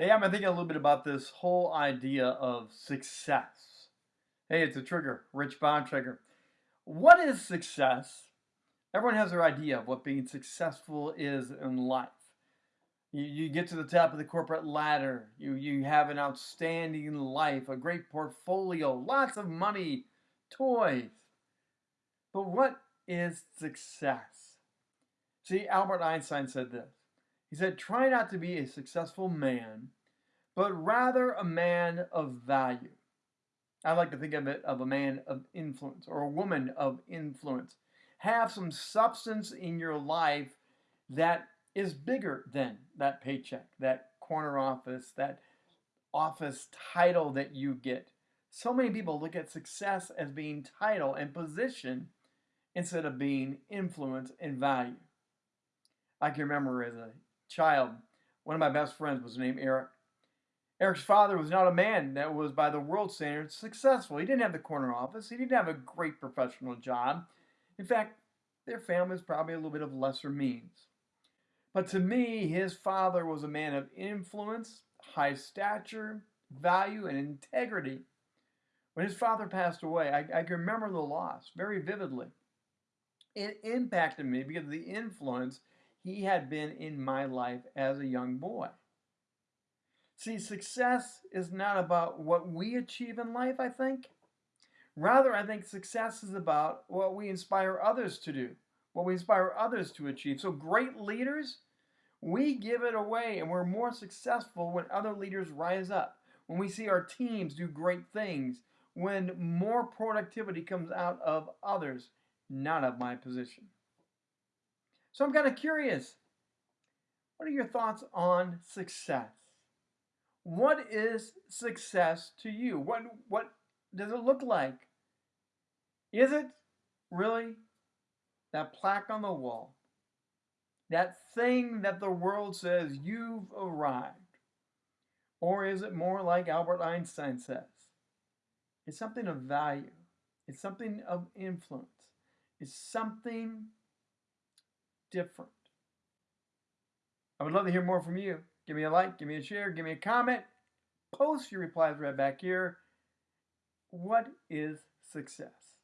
Hey, I'm thinking a little bit about this whole idea of success. Hey, it's a trigger, Rich Bond trigger. What is success? Everyone has their idea of what being successful is in life. You, you get to the top of the corporate ladder. You, you have an outstanding life, a great portfolio, lots of money, toys. But what is success? See, Albert Einstein said this. He said, Try not to be a successful man, but rather a man of value. I like to think of it of a man of influence or a woman of influence. Have some substance in your life that is bigger than that paycheck, that corner office, that office title that you get. So many people look at success as being title and position instead of being influence and value. I can remember as a child, one of my best friends was named Eric. Eric's father was not a man that was, by the world standards, successful. He didn't have the corner office. He didn't have a great professional job. In fact, their family was probably a little bit of lesser means. But to me, his father was a man of influence, high stature, value, and integrity. When his father passed away, I, I can remember the loss very vividly. It impacted me because of the influence he had been in my life as a young boy. See, success is not about what we achieve in life, I think. Rather, I think success is about what we inspire others to do, what we inspire others to achieve. So, great leaders, we give it away, and we're more successful when other leaders rise up, when we see our teams do great things, when more productivity comes out of others, not of my position. So I'm kind of curious. What are your thoughts on success? What is success to you? What what does it look like? Is it really that plaque on the wall? That thing that the world says you've arrived? Or is it more like Albert Einstein says? It's something of value. It's something of influence. It's something different. I would love to hear more from you. Give me a like, give me a share, give me a comment, post your replies right back here. What is success?